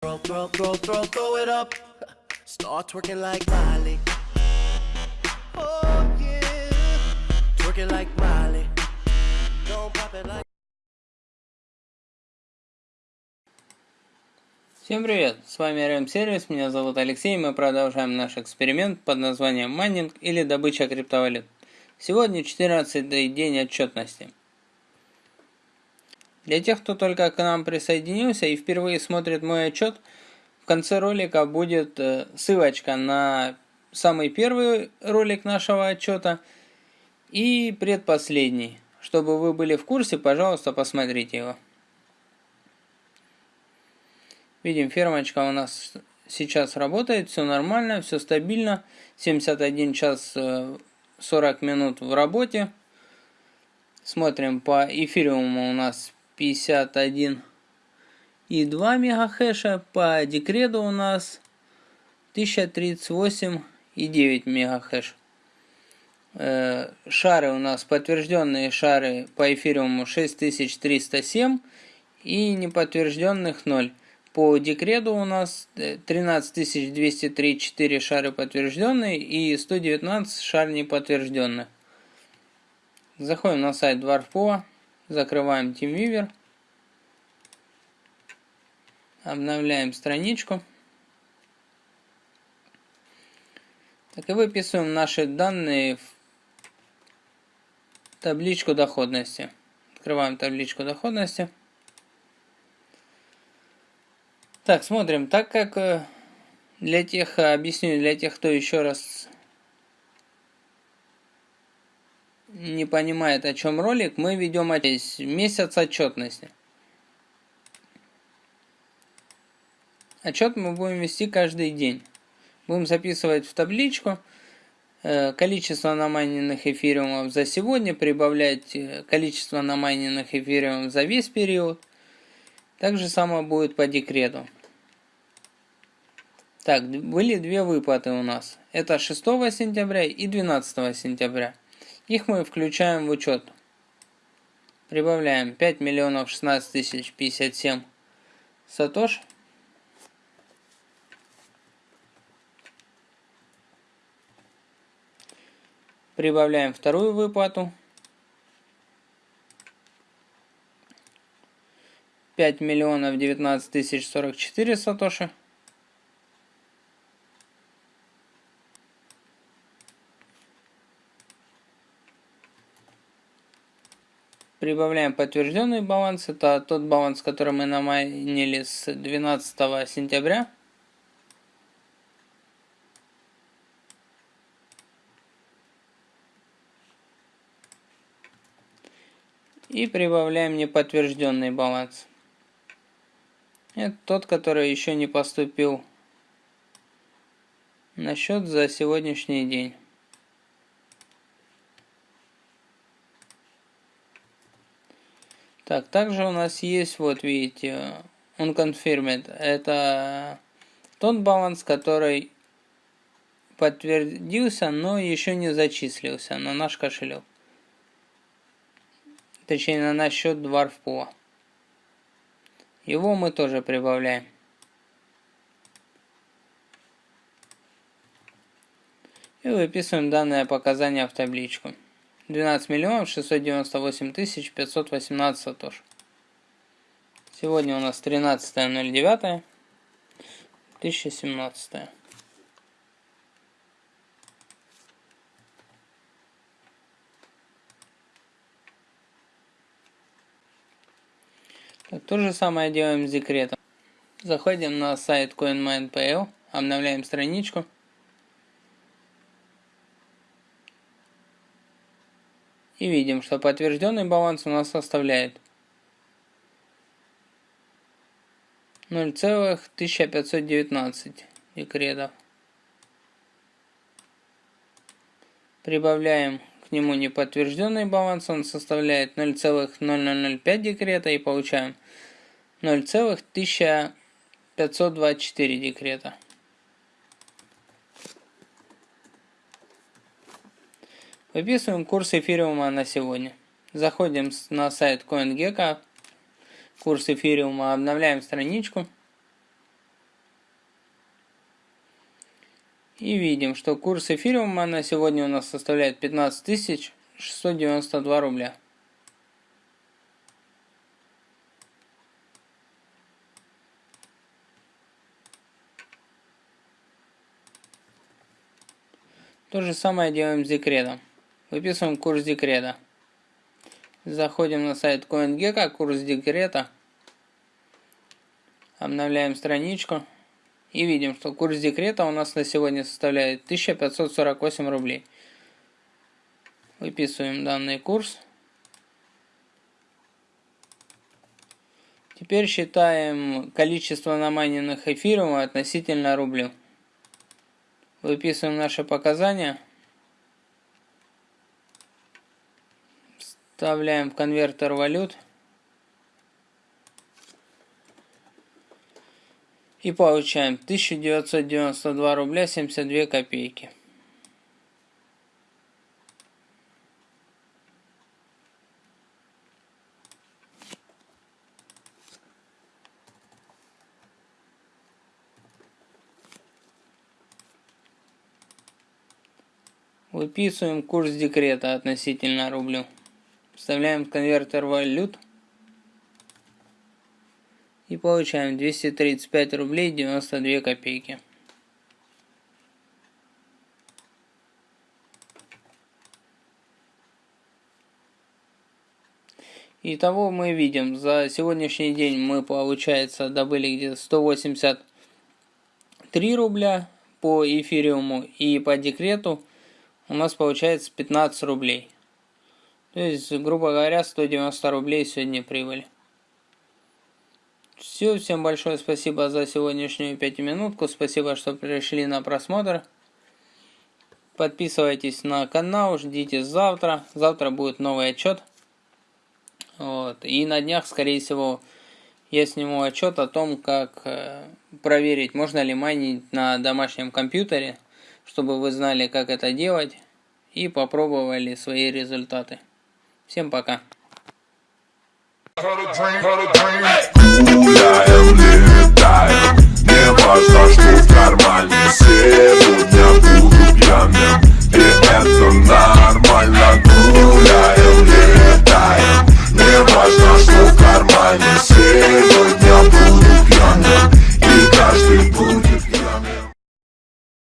Throw, throw, throw, throw, throw it up. Start twerking like Miley. Oh yeah. Twerking like Miley. Don't pop it like. Всем привет! С вами RM Сервис, меня зовут Алексей, мы продолжаем наш эксперимент под названием майнинг или добыча криптовалют. Сегодня 14 день отчетности. Для тех, кто только к нам присоединился и впервые смотрит мой отчет, в конце ролика будет э, ссылочка на самый первый ролик нашего отчета и предпоследний. Чтобы вы были в курсе, пожалуйста, посмотрите его. Видим, фермочка у нас сейчас работает, все нормально, все стабильно. 71 час 40 э, минут в работе. Смотрим по эфириуму у нас 51 и 2 мегахэша. По декреду у нас 1038 и 9 мегахэш. Э, шары у нас подтвержденные шары по эфириуму 6307 и неподтвержденных 0. По декреду у нас 13203 4 шары подтвержденные и 119 шар неподтвержденных. Заходим на сайт Dwarfpova. Закрываем TeamViewer. Обновляем страничку. Так и выписываем наши данные в табличку доходности. Открываем табличку доходности. Так, смотрим. Так как э, для тех, объясню для тех, кто еще раз не понимает, о чем ролик, мы ведем месяц отчетности. Отчет мы будем вести каждый день. Будем записывать в табличку э, количество намайненных эфириумов за сегодня, прибавлять э, количество намайненных эфириумов за весь период. Так же самое будет по декрету. Так, были две выплаты у нас. Это 6 сентября и 12 сентября. Их мы включаем в учет. Прибавляем 5 миллионов 16 тысяч 57 сатош. Прибавляем вторую выплату. 5 миллионов 19 тысяч 44 сатоши. Прибавляем подтвержденный баланс. Это тот баланс, который мы намайнили с 12 сентября. И прибавляем неподтвержденный баланс. Это тот, который еще не поступил на счет за сегодняшний день. Так, также у нас есть, вот видите, unconfirmed. Это тот баланс, который подтвердился, но еще не зачислился на наш кошелек. Точнее, на наш счет Dwarfpool. Его мы тоже прибавляем. И выписываем данное показание в табличку. 12 миллионов 698 тысяч 518 сатош. Сегодня у нас 13.09 2017. Так, то же самое делаем с декретом. Заходим на сайт CoinMine.pl, обновляем страничку. И видим, что подтвержденный баланс у нас составляет 0,1519 декретов. Прибавляем к нему неподтвержденный баланс, он составляет 0,0005 декрета и получаем 0,1524 декрета. Выписываем курс эфириума на сегодня. Заходим на сайт CoinGecko, курс эфириума, обновляем страничку. И видим, что курс эфириума на сегодня у нас составляет 15 692 рубля. То же самое делаем с декретом. Выписываем курс декрета. Заходим на сайт CoinGecko, курс декрета. Обновляем страничку. И видим, что курс декрета у нас на сегодня составляет 1548 рублей. Выписываем данный курс. Теперь считаем количество намайненных эфиров относительно рублю. Выписываем наши показания. Вставляем в конвертер валют. И получаем 1992 рубля 72 копейки. Выписываем курс декрета относительно рублю. Вставляем конвертер валют. И получаем 235 рублей 92 копейки. Итого мы видим, за сегодняшний день мы, получается, добыли где-то 183 рубля по эфириуму и по декрету у нас получается 15 рублей. То есть, грубо говоря, 190 рублей сегодня прибыль. Все, всем большое спасибо за сегодняшнюю пятиминутку. Спасибо, что пришли на просмотр. Подписывайтесь на канал, ждите завтра. Завтра будет новый отчет. Вот. И на днях, скорее всего, я сниму отчет о том, как э, проверить, можно ли майнить на домашнем компьютере чтобы вы знали, как это делать и попробовали свои результаты. Всем пока. Летаем, не важно, что в кармане Сегодня буду пьяным, и это